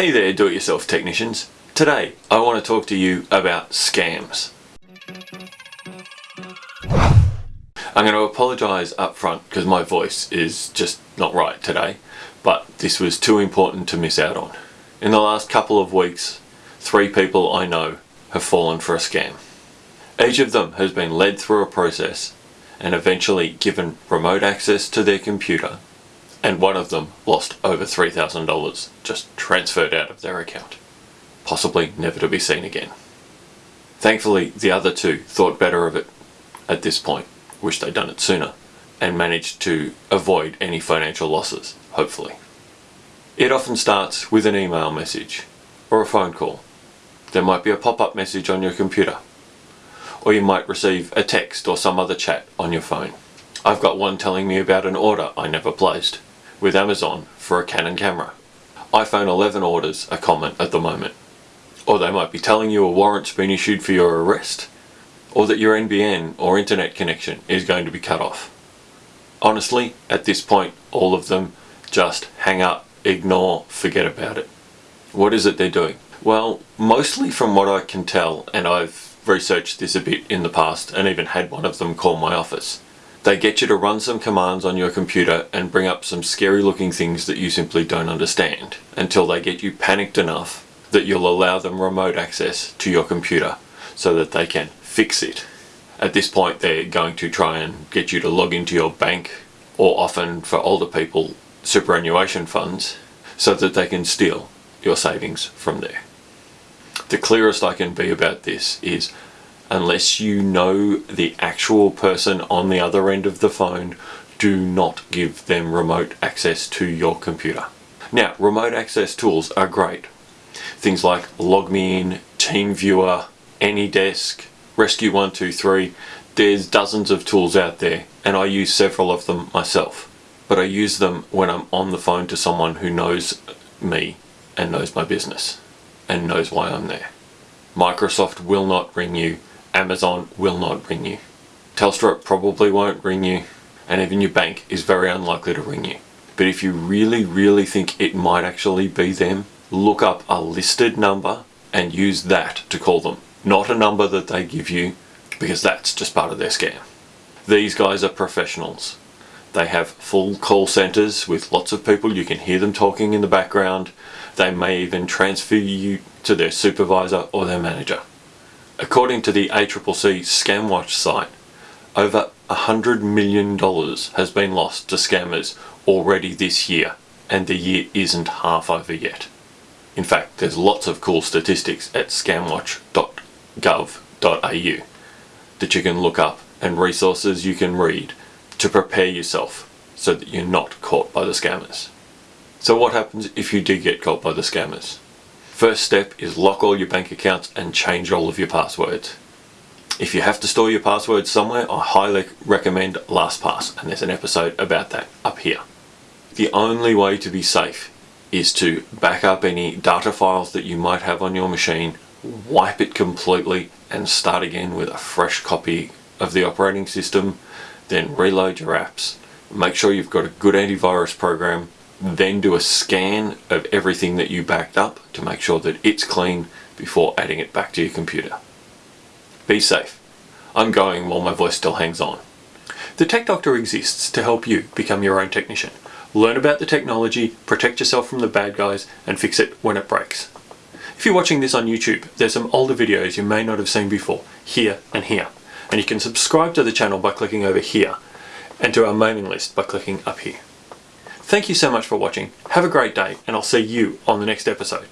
Hey there do-it-yourself technicians. Today I want to talk to you about scams. I'm going to apologise up front because my voice is just not right today but this was too important to miss out on. In the last couple of weeks three people I know have fallen for a scam. Each of them has been led through a process and eventually given remote access to their computer and one of them lost over $3,000 just transferred out of their account, possibly never to be seen again. Thankfully the other two thought better of it at this point, wish they'd done it sooner, and managed to avoid any financial losses, hopefully. It often starts with an email message or a phone call. There might be a pop-up message on your computer or you might receive a text or some other chat on your phone. I've got one telling me about an order I never placed with Amazon for a Canon camera. iPhone 11 orders are common at the moment. Or they might be telling you a warrant's been issued for your arrest, or that your NBN or internet connection is going to be cut off. Honestly, at this point, all of them just hang up, ignore, forget about it. What is it they're doing? Well, mostly from what I can tell, and I've researched this a bit in the past and even had one of them call my office, they get you to run some commands on your computer and bring up some scary looking things that you simply don't understand until they get you panicked enough that you'll allow them remote access to your computer so that they can fix it. At this point they're going to try and get you to log into your bank or often for older people superannuation funds so that they can steal your savings from there. The clearest I can be about this is unless you know the actual person on the other end of the phone, do not give them remote access to your computer. Now, remote access tools are great. Things like LogMeIn, TeamViewer, AnyDesk, Rescue123, there's dozens of tools out there and I use several of them myself. But I use them when I'm on the phone to someone who knows me and knows my business and knows why I'm there. Microsoft will not ring you Amazon will not ring you. Telstra probably won't ring you and even your bank is very unlikely to ring you. But if you really, really think it might actually be them, look up a listed number and use that to call them. Not a number that they give you because that's just part of their scam. These guys are professionals. They have full call centers with lots of people. You can hear them talking in the background. They may even transfer you to their supervisor or their manager. According to the ACCC ScamWatch site, over $100 million has been lost to scammers already this year and the year isn't half over yet. In fact, there's lots of cool statistics at scamwatch.gov.au that you can look up and resources you can read to prepare yourself so that you're not caught by the scammers. So what happens if you do get caught by the scammers? First step is lock all your bank accounts and change all of your passwords. If you have to store your passwords somewhere, I highly recommend LastPass and there's an episode about that up here. The only way to be safe is to back up any data files that you might have on your machine, wipe it completely and start again with a fresh copy of the operating system, then reload your apps. Make sure you've got a good antivirus program then do a scan of everything that you backed up to make sure that it's clean before adding it back to your computer. Be safe. I'm going while my voice still hangs on. The Tech Doctor exists to help you become your own technician. Learn about the technology, protect yourself from the bad guys, and fix it when it breaks. If you're watching this on YouTube, there's some older videos you may not have seen before, here and here. And you can subscribe to the channel by clicking over here, and to our mailing list by clicking up here. Thank you so much for watching, have a great day, and I'll see you on the next episode.